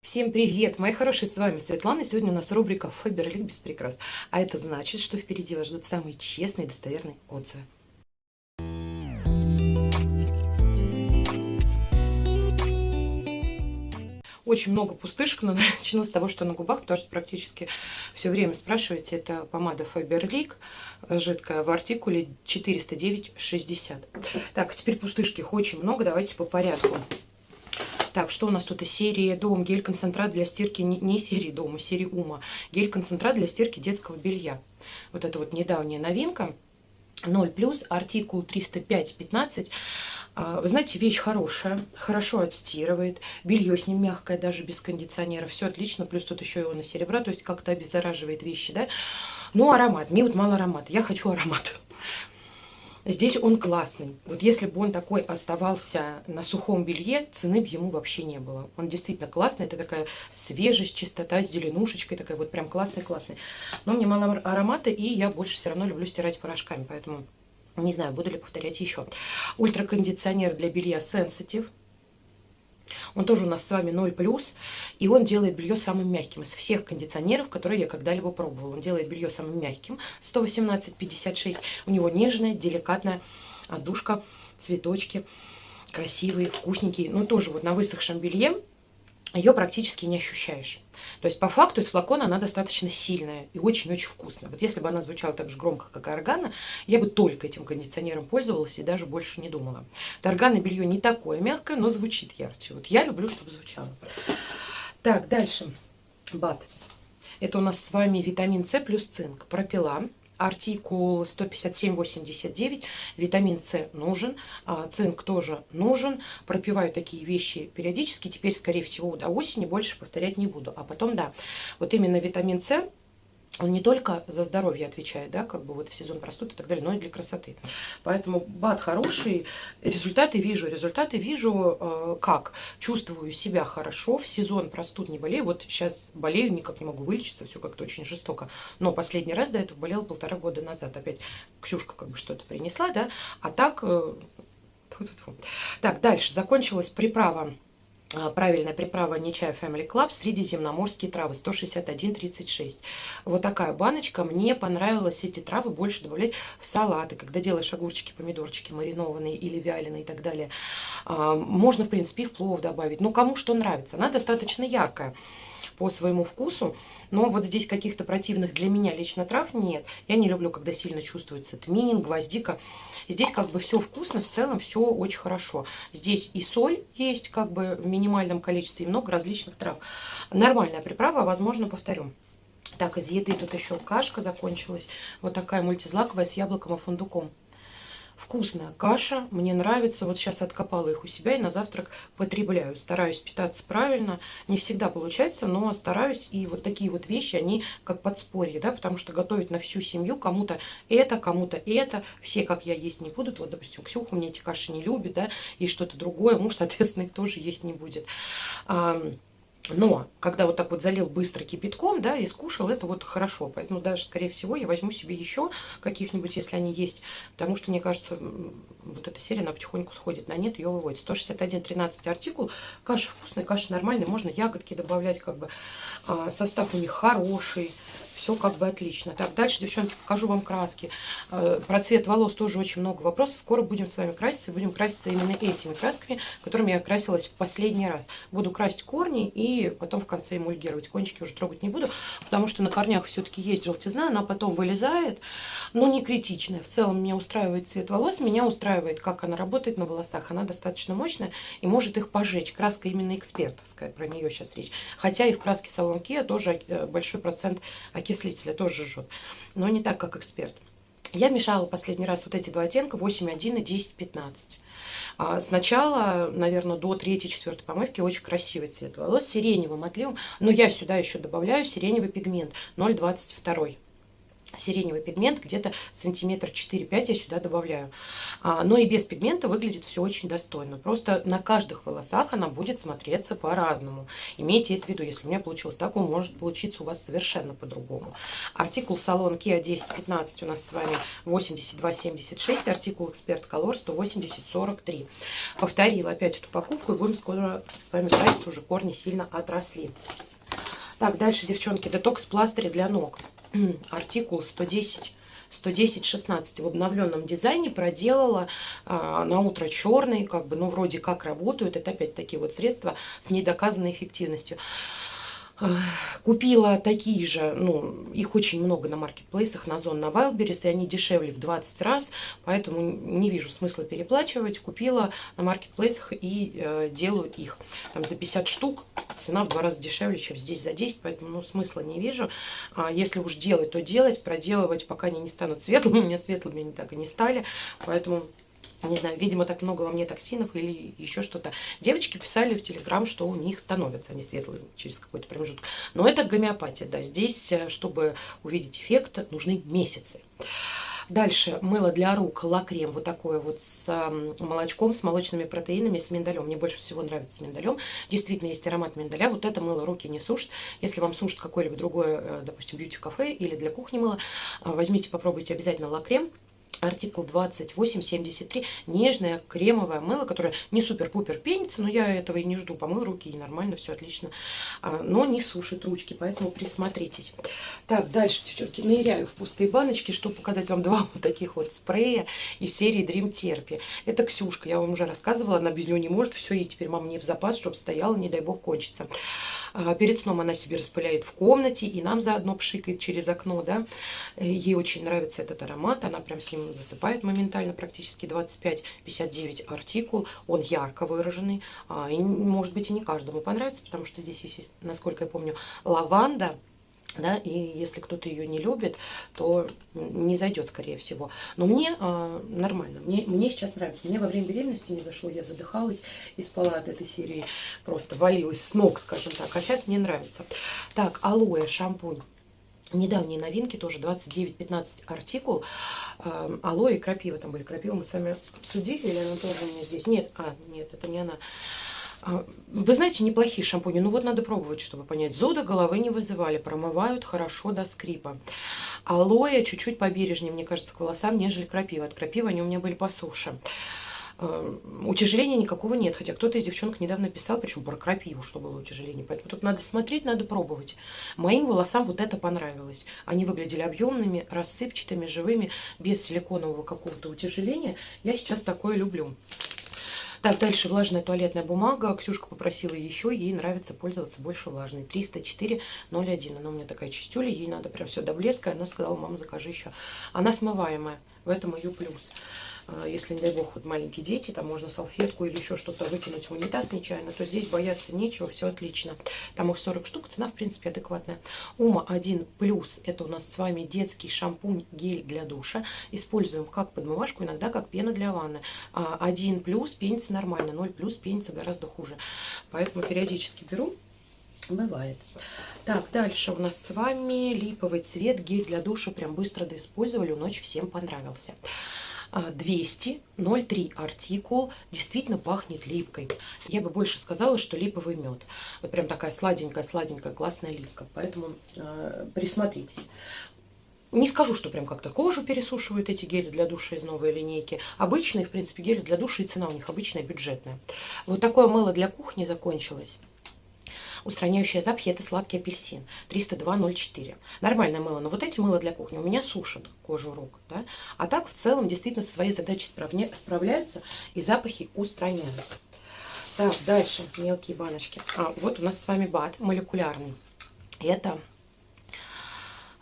Всем привет, мои хорошие, с вами Светлана. Сегодня у нас рубрика Фаберлик без прикрас. А это значит, что впереди вас ждут самые честные и достоверные отзывы. Очень много пустышек, но начну с того, что на губах, потому что практически все время спрашиваете. Это помада Faberlic, жидкая в артикуле 409,60. Так, теперь пустышки их очень много, давайте по порядку. Так, что у нас тут из серии Дом, гель-концентрат для стирки, не, не серии Дома, а серии Ума. Гель-концентрат для стирки детского белья. Вот это вот недавняя новинка. 0 плюс, артикул 305-15. А, вы знаете, вещь хорошая, хорошо отстирывает, белье с ним мягкое, даже без кондиционера, все отлично, плюс тут еще его на серебра, то есть как-то обеззараживает вещи, да. Ну, аромат, мне вот мало аромата, я хочу аромат. Здесь он классный. Вот если бы он такой оставался на сухом белье, цены бы ему вообще не было. Он действительно классный. Это такая свежесть, чистота с зеленушечкой. Такая вот прям классный-классный. Но мне мало аромата, и я больше все равно люблю стирать порошками. Поэтому не знаю, буду ли повторять еще. Ультракондиционер для белья Sensitive. Он тоже у нас с вами 0+, и он делает белье самым мягким из всех кондиционеров, которые я когда-либо пробовала. Он делает белье самым мягким, 118-56. У него нежная, деликатная отдушка, цветочки, красивые, вкусненькие. Ну, тоже вот на высохшем белье ее практически не ощущаешь. То есть по факту из флакона она достаточно сильная и очень-очень вкусная. Вот если бы она звучала так же громко, как органа, я бы только этим кондиционером пользовалась и даже больше не думала. Органа белье не такое мягкое, но звучит ярче. Вот я люблю, чтобы звучало. Так, дальше. Бат. Это у нас с вами витамин С плюс цинк. Пропила артикул 157,89. Витамин С нужен, а, цинк тоже нужен. Пропиваю такие вещи периодически. Теперь, скорее всего, до осени больше повторять не буду. А потом, да, вот именно витамин С он не только за здоровье отвечает, да, как бы вот в сезон простуд и так далее, но и для красоты. Поэтому бат хороший, результаты вижу, результаты вижу э, как? Чувствую себя хорошо, в сезон простуд не болею, вот сейчас болею, никак не могу вылечиться, все как-то очень жестоко. Но последний раз до этого болела полтора года назад, опять Ксюшка как бы что-то принесла, да, а так... Э, так, дальше, закончилась приправа правильная приправа не чай Family Club средиземноморские травы 161,36. Вот такая баночка. Мне понравилось эти травы больше добавлять в салаты, когда делаешь огурчики, помидорчики маринованные или вяленые и так далее. А, можно, в принципе, и в плов добавить. Ну, кому что нравится. Она достаточно яркая по своему вкусу. Но вот здесь каких-то противных для меня лично трав нет. Я не люблю, когда сильно чувствуется тминин, гвоздика. Здесь как бы все вкусно, в целом все очень хорошо. Здесь и соль есть как бы в минимальном количестве, и много различных трав. Нормальная приправа, возможно, повторю. Так, из еды тут еще кашка закончилась. Вот такая мультизлаковая с яблоком и фундуком. Вкусная каша, мне нравится. Вот сейчас откопала их у себя и на завтрак потребляю. Стараюсь питаться правильно. Не всегда получается, но стараюсь. И вот такие вот вещи, они как подспорье, да, потому что готовить на всю семью кому-то это, кому-то это. Все, как я, есть не будут. Вот, допустим, Ксюха мне эти каши не любит, да, и что-то другое. Муж, соответственно, их тоже есть не будет. Но, когда вот так вот залил быстро кипятком, да, и скушал, это вот хорошо. Поэтому даже, скорее всего, я возьму себе еще каких-нибудь, если они есть. Потому что, мне кажется, вот эта серия, она потихоньку сходит на нет, ее выводит. 161,13 артикул. Каша вкусная, каша нормальная. Можно ягодки добавлять, как бы. А, состав у них хороший все как бы отлично. Так, дальше, девчонки, покажу вам краски. Э, про цвет волос тоже очень много вопросов. Скоро будем с вами краситься, будем краситься именно этими красками, которыми я красилась в последний раз. Буду красить корни и потом в конце эмульгировать. Кончики уже трогать не буду, потому что на корнях все-таки есть желтизна, она потом вылезает, но не критичная. В целом меня устраивает цвет волос, меня устраивает, как она работает на волосах. Она достаточно мощная и может их пожечь. Краска именно экспертовская, про нее сейчас речь. Хотя и в краске салон Kia тоже э, большой процент окислителя тоже жжет, но не так, как эксперт. Я мешала последний раз вот эти два оттенка 8.1 и 10.15. А сначала, наверное, до 3-4 помывки очень красивый цвет волос, сиреневым отливом. Но я сюда еще добавляю сиреневый пигмент 0.22. сиреневый пигмент, где-то сантиметр 4-5 я сюда добавляю. А, но и без пигмента выглядит все очень достойно. Просто на каждых волосах она будет смотреться по-разному. Имейте это в виду, если у меня получилось так, он может получиться у вас совершенно по-другому. Артикул салон Kia 1015 у нас с вами 82,76, артикул Эксперт Color 180,43. Повторила опять эту покупку и будем скоро с вами краситься, уже корни сильно отросли. Так, дальше, девчонки, детокс пластырь для ног. артикул 110 110-16 в обновленном дизайне проделала а, на утро черный, как бы, ну, вроде как работают. Это опять такие вот средства с недоказанной эффективностью. Купила такие же, ну, их очень много на маркетплейсах, на Зон, на Wildberries, и они дешевле в 20 раз, поэтому не вижу смысла переплачивать. Купила на маркетплейсах и э, делаю их. Там за 50 штук цена в два раза дешевле, чем здесь за 10, поэтому ну, смысла не вижу. А если уж делать, то делать, проделывать, пока они не станут светлыми. У меня светлыми они так и не стали, поэтому не знаю, видимо, так много во мне токсинов или еще что-то. Девочки писали в Телеграм, что у них становятся они светлые через какой-то промежуток. Но это гомеопатия, да. Здесь, э, чтобы увидеть эффект, нужны месяцы. Дальше мыло для рук, лакрем вот такое вот с молочком, с молочными протеинами, с миндалем. Мне больше всего нравится с миндалем. Действительно, есть аромат миндаля. Вот это мыло руки не сушит. Если вам сушит какое-либо другое, э, допустим, бьюти-кафе или для кухни мыло, э, возьмите, попробуйте обязательно лакрем артикул 2873, нежное кремовое мыло, которое не супер-пупер пенится, но я этого и не жду, помыл руки и нормально, все отлично, а, но не сушит ручки, поэтому присмотритесь. Так, дальше, девчонки, ныряю в пустые баночки, чтобы показать вам два вот таких вот спрея из серии Dream Therapy. Это Ксюшка, я вам уже рассказывала, она без него не может, все, и теперь мама мне в запас, чтобы стояла, не дай бог, кончится. А, перед сном она себе распыляет в комнате, и нам заодно пшикает через окно, да. Ей очень нравится этот аромат, она прям с ним засыпает моментально, практически 25-59 артикул. Он ярко выраженный, а, и, может быть, и не каждому понравится, потому что здесь есть, насколько я помню, лаванда, да, и если кто-то ее не любит, то не зайдет, скорее всего. Но мне э, нормально, мне, мне сейчас нравится. Мне во время беременности не зашло, я задыхалась и спала от этой серии, просто валилась с ног, скажем так. А сейчас мне нравится. Так, алоэ, шампунь. Недавние новинки, тоже 29-15 артикул. Э, алоэ и крапива там были. Крапиву мы с вами обсудили, или она тоже у меня здесь? Нет, а, нет, это не она. А, вы знаете, неплохие шампуни. Ну вот надо пробовать, чтобы понять. Зуда головы не вызывали. Промывают хорошо до скрипа. Алоэ чуть-чуть побережнее, мне кажется, к волосам, нежели крапива. От крапивы они у меня были по суше. А, утяжеления никакого нет. Хотя кто-то из девчонок недавно писал, причем про крапиву, что было утяжеление. Поэтому тут надо смотреть, надо пробовать. Моим волосам вот это понравилось. Они выглядели объемными, рассыпчатыми, живыми, без силиконового какого-то утяжеления. Я сейчас такое люблю. Так, дальше влажная туалетная бумага. Ксюшка попросила еще, ей нравится пользоваться больше влажной. 304,01. Она у меня такая чистюля, ей надо прям все до блеска. Она сказала, мама, закажи еще. Она смываемая, в этом ее плюс. А, если, не дай бог, вот маленькие дети, там можно салфетку или еще что-то выкинуть в унитаз нечаянно, то здесь бояться нечего, все отлично. Там их 40 штук, цена, в принципе, адекватная. Ума 1 плюс, это у нас с вами детский шампунь, гель для душа. Используем как подмывашку, иногда как пену для ванны. 1 а, плюс пенится нормально, 0 плюс пенится гораздо хуже. Поэтому периодически беру. Бывает. Так, дальше у нас с вами липовый цвет, гель для душа. Прям быстро доиспользовали, ночь всем понравился. 200, а, 0,3 артикул, действительно пахнет липкой. Я бы больше сказала, что липовый мед. Вот прям такая сладенькая-сладенькая классная липка. Поэтому э, присмотритесь. Не скажу, что прям как-то кожу пересушивают эти гели для душа из новой линейки. Обычные, в принципе, гели для душа и цена у них обычная, бюджетная. Вот такое мыло для кухни закончилось. Устраняющие запахи это сладкий апельсин. 302.04. Нормальное мыло. Но вот эти мыло для кухни у меня сушат кожу рук. Да? А так в целом действительно со своей задачей справня... справляются и запахи устраняют. Так, дальше мелкие баночки. А, вот у нас с вами бат молекулярный. Это,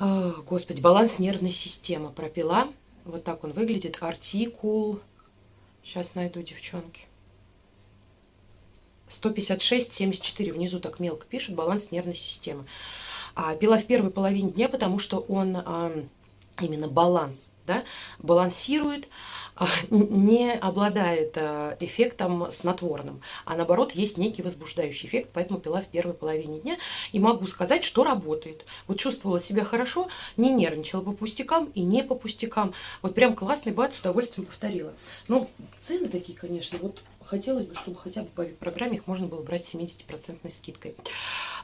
э, господи, баланс нервной системы. Пропила. Вот так он выглядит. Артикул. Сейчас найду, девчонки. 156-74 внизу так мелко пишут, баланс нервной системы. А, пила в первой половине дня, потому что он а, именно баланс да, балансирует, а, не обладает а, эффектом снотворным, а наоборот есть некий возбуждающий эффект, поэтому пила в первой половине дня. И могу сказать, что работает. Вот чувствовала себя хорошо, не нервничала по пустякам и не по пустякам. Вот прям классный бат, с удовольствием повторила. Ну, цены такие, конечно, вот хотелось бы, чтобы хотя бы по программе их можно было брать с 70% скидкой.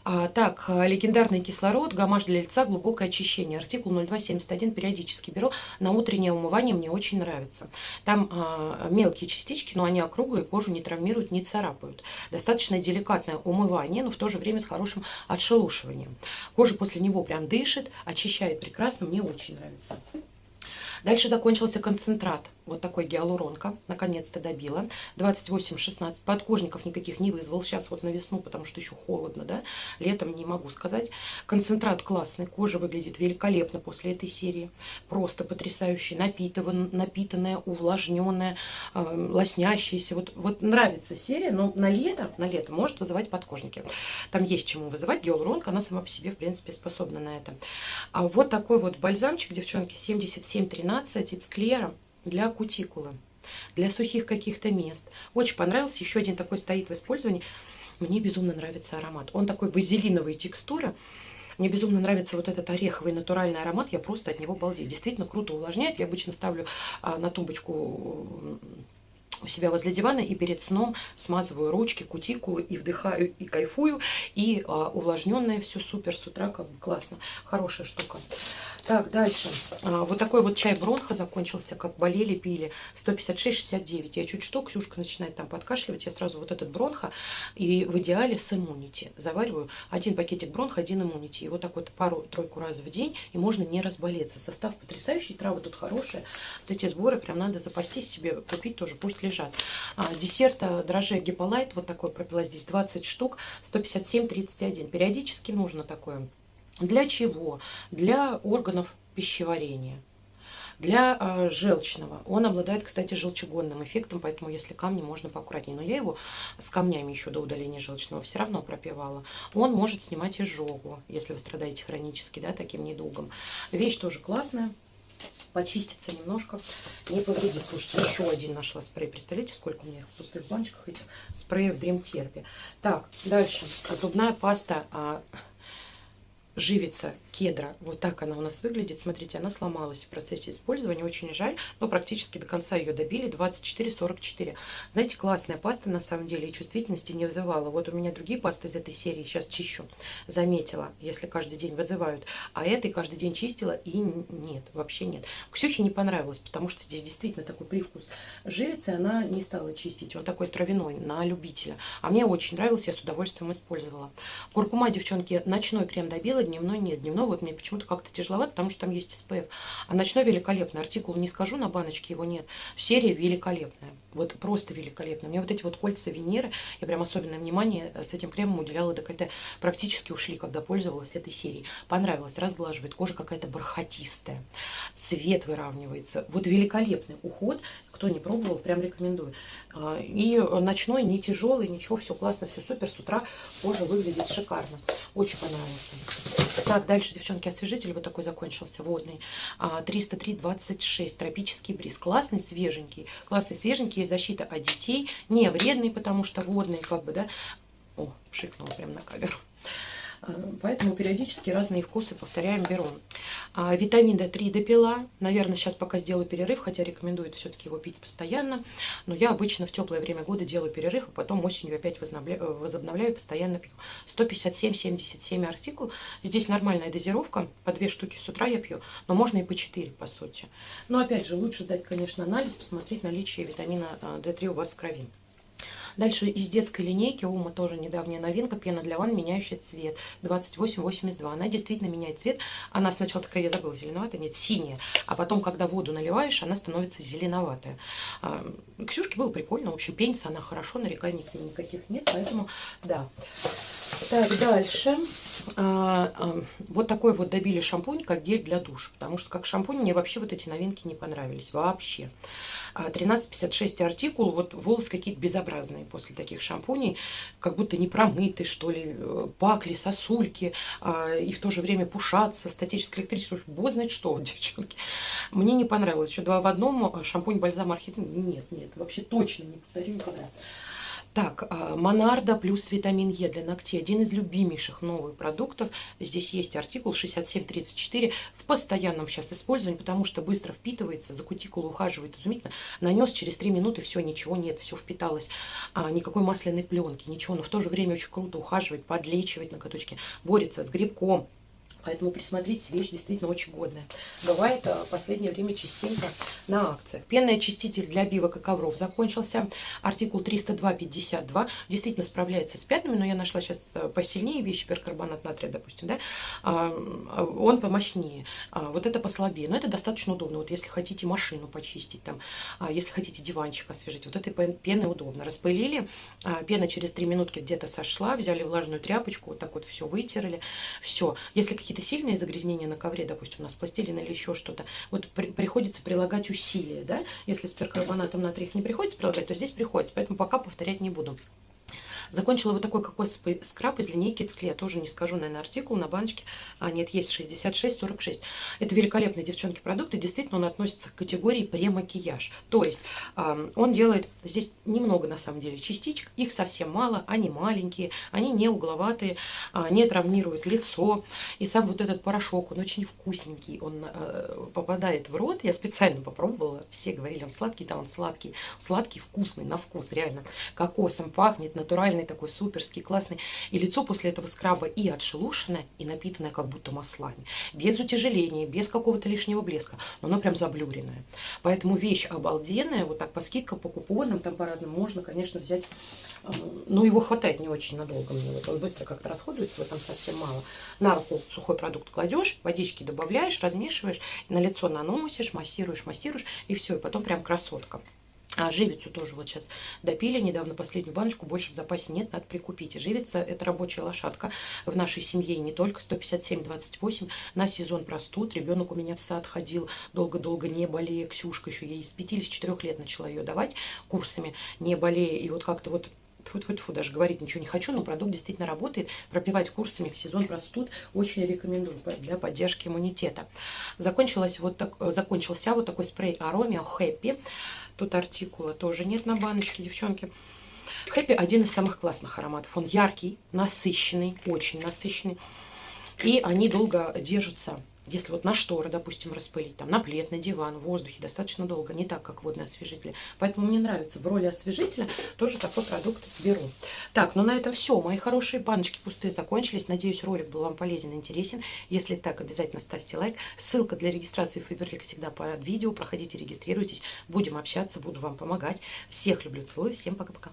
А, так, легендарный кислород, гамаш для лица, глубокое очищение. Артикул 0271 периодически беру. На утреннее умывание мне очень нравится. Там а, мелкие частички, но они округлые, кожу не травмируют, не царапают. Достаточно деликатное умывание, но в то же время с хорошим отшелушиванием. Кожа после него прям дышит, очищает прекрасно, мне очень нравится. Дальше закончился концентрат. Вот такой гиалуронка. Наконец-то добила. 28-16. Подкожников никаких не вызвал. Сейчас вот на весну, потому что еще холодно, да. Летом не могу сказать. Концентрат классный. Кожа выглядит великолепно после этой серии. Просто потрясающий. Напитыван, напитанная, увлажненная, э, лоснящаяся. Вот, вот нравится серия, но на лето, на лето может вызывать подкожники. Там есть чему вызывать. Гиалуронка, она сама по себе, в принципе, способна на это. А вот такой вот бальзамчик, девчонки, 7713 12 из клера для кутикулы, для сухих каких-то мест. Очень понравился. Еще один такой стоит в использовании. Мне безумно нравится аромат. Он такой базилиновой текстуры. Мне безумно нравится вот этот ореховый натуральный аромат. Я просто от него балдею. Действительно круто увлажняет. Я обычно ставлю а, на тумбочку у себя возле дивана и перед сном смазываю ручки, кутикулы и вдыхаю и кайфую. И а, увлажненное все супер с утра, как бы классно. Хорошая штука. Так, дальше. А, вот такой вот чай бронха закончился, как болели, пили. 156,69. Я чуть что, Ксюшка начинает там подкашливать. Я сразу вот этот бронха и в идеале с иммунити. Завариваю один пакетик бронха, один иммунити. И вот так вот пару-тройку раз в день. И можно не разболеться. Состав потрясающий, травы тут хорошие. Вот эти сборы прям надо запастись себе, купить тоже, пусть лежат. А, десерт дрожжи гиполайт, вот такой пропила здесь 20 штук, 157,31. Периодически нужно такое для чего? Для органов пищеварения. Для э, желчного. Он обладает, кстати, желчегонным эффектом, поэтому если камни, можно поаккуратнее. Но я его с камнями еще до удаления желчного все равно пропивала. Он может снимать изжогу, если вы страдаете хронически, да, таким недугом. Вещь тоже классная. Почистится немножко, не повредит. Слушайте, еще один нашла спрей. Представляете, сколько у меня их в пустых баночках этих спреев Дремтерпи. Так, дальше. Зубная паста а, живица кедра. Вот так она у нас выглядит. Смотрите, она сломалась в процессе использования. Очень жаль, но практически до конца ее добили. 24-44. Знаете, классная паста на самом деле и чувствительности не вызывала. Вот у меня другие пасты из этой серии сейчас чищу. Заметила, если каждый день вызывают. А этой каждый день чистила и нет, вообще нет. Ксюхе не понравилось, потому что здесь действительно такой привкус живицы. Она не стала чистить. Он такой травяной, на любителя. А мне очень нравилось, я с удовольствием использовала. Куркума, девчонки, ночной крем добила, дневной нет. Дневной вот мне почему-то как-то тяжеловато, потому что там есть SPF. А ночной великолепный. Артикул не скажу, на баночке его нет. Серия великолепная. Вот просто великолепная. Мне вот эти вот кольца Венеры, я прям особенное внимание с этим кремом уделяла декольте. Практически ушли, когда пользовалась этой серией. Понравилось, разглаживает. Кожа какая-то бархатистая. Цвет выравнивается. Вот великолепный уход. Кто не пробовал, прям рекомендую. А, и ночной не тяжелый, ничего, все классно, все супер. С утра кожа выглядит шикарно. Очень понравился. Так, дальше, девчонки, освежитель вот такой закончился, водный. 303,26, а, тропический бриз. Классный, свеженький. Классный, свеженький, защита от детей. Не вредный, потому что водный, как бы, да. О, пшикнула прям на камеру. Э, поэтому периодически разные вкусы повторяем, беру. А, витамин D3 допила. Наверное, сейчас пока сделаю перерыв, хотя рекомендую все-таки его пить постоянно. Но я обычно в теплое время года делаю перерыв, а потом осенью опять возобновляю, возобновляю постоянно пью. 157-77 артикул. Здесь нормальная дозировка. По 2 штуки с утра я пью, но можно и по 4, по сути. Но опять же, лучше дать, конечно, анализ, посмотреть наличие витамина D3 э, у вас в крови. Дальше из детской линейки Ума тоже недавняя новинка. Пена для ванн, меняющая цвет. 2882. Она действительно меняет цвет. Она сначала такая, я забыла, зеленоватая, нет, синяя. А потом, когда воду наливаешь, она становится зеленоватая. А, Ксюшке было прикольно. В общем, пенится она хорошо, нареканий никаких нет. Поэтому, да. Так, дальше. А, а, вот такой вот добили шампунь, как гель для душа. Потому что как шампунь мне вообще вот эти новинки не понравились. Вообще. 13,56 а, артикул. Вот волосы какие-то безобразные после таких шампуней. Как будто не промыты, что ли. Э, пакли, сосульки. А, и в то же время пушатся. Статическое электричество. Бог знает что, девчонки. Мне не понравилось. Еще два в одном. Шампунь, бальзам, архитектура. Нет, нет. Вообще точно не повторю никогда. Так, а, Монарда плюс витамин Е для ногтей. Один из любимейших новых продуктов. Здесь есть артикул 6734 в постоянном сейчас использовании, потому что быстро впитывается, за кутикулу ухаживает изумительно. Нанес через 3 минуты, все, ничего нет, все впиталось. А, никакой масляной пленки, ничего. Но в то же время очень круто ухаживает, подлечивает ноготочки, борется с грибком, Поэтому присмотритесь, вещь действительно очень годная. Бывает а, в последнее время частенько на акциях. Пенный очиститель для бивок и ковров закончился. Артикул 302,52. Действительно справляется с пятнами, но я нашла сейчас э, посильнее вещи, перкарбонат натрия, допустим, да. А, он помощнее. А, вот это послабее. Но это достаточно удобно. Вот если хотите машину почистить, там, если хотите диванчик освежить, вот этой пены удобно. Распылили, пена через 3 минутки где-то сошла, взяли влажную тряпочку, вот так вот все вытерли. Все. Если какие-то сильные загрязнения на ковре, допустим, у нас пластилин или еще что-то, вот при, приходится прилагать усилия, да, если с перкарбонатом натрия их не приходится прилагать, то здесь приходится, поэтому пока повторять не буду. Закончила вот такой кокосовый скраб из линейки Цкле. Тоже не скажу, наверное, артикул на баночке. А, нет, есть 66-46. Это великолепные, девчонки, продукты. Действительно, он относится к категории премакияж. То есть э, он делает здесь немного, на самом деле, частичек. Их совсем мало. Они маленькие, они не угловатые, э, не травмируют лицо. И сам вот этот порошок, он очень вкусненький. Он э, попадает в рот. Я специально попробовала. Все говорили, он сладкий. Да, он сладкий. Сладкий, вкусный, на вкус, реально. Кокосом пахнет, натуральный натуральный такой, суперский, классный. И лицо после этого скраба и отшелушенное, и напитанное как будто маслами. Без утяжеления, без какого-то лишнего блеска. Но оно прям заблюренное. Поэтому вещь обалденная. Вот так по скидкам, по купонам, там по-разному можно, конечно, взять э, но его хватает не очень надолго мне. Вот он быстро как-то расходуется, его там совсем мало. На руку сухой продукт кладешь, водички добавляешь, размешиваешь, на лицо наносишь, массируешь, массируешь, и все, и потом прям красотка. А живицу тоже вот сейчас допили, недавно последнюю баночку, больше в запасе нет, надо прикупить. Живица это рабочая лошадка в нашей семье, не только 157-28 на сезон простуд. Ребенок у меня в сад ходил, долго-долго не болея, Ксюшка еще ей с 5 или с 4 лет начала ее давать курсами, не болея. И вот как-то вот Фу-фу-фу, даже говорить ничего не хочу, но продукт действительно работает. Пропивать курсами в сезон простуд очень рекомендую для поддержки иммунитета. Закончилась вот так, закончился вот такой спрей Аромио Happy. Тут артикула тоже нет на баночке, девчонки. Хэппи один из самых классных ароматов. Он яркий, насыщенный, очень насыщенный. И они долго держатся если вот на шторы, допустим, распылить, там, на плед, на диван, в воздухе достаточно долго, не так, как водные освежители. Поэтому мне нравится в роли освежителя тоже такой продукт беру. Так, ну на этом все. Мои хорошие баночки пустые закончились. Надеюсь, ролик был вам полезен и интересен. Если так, обязательно ставьте лайк. Ссылка для регистрации в Фаберлик всегда под видео. Проходите, регистрируйтесь. Будем общаться, буду вам помогать. Всех люблю, целую. Всем пока-пока.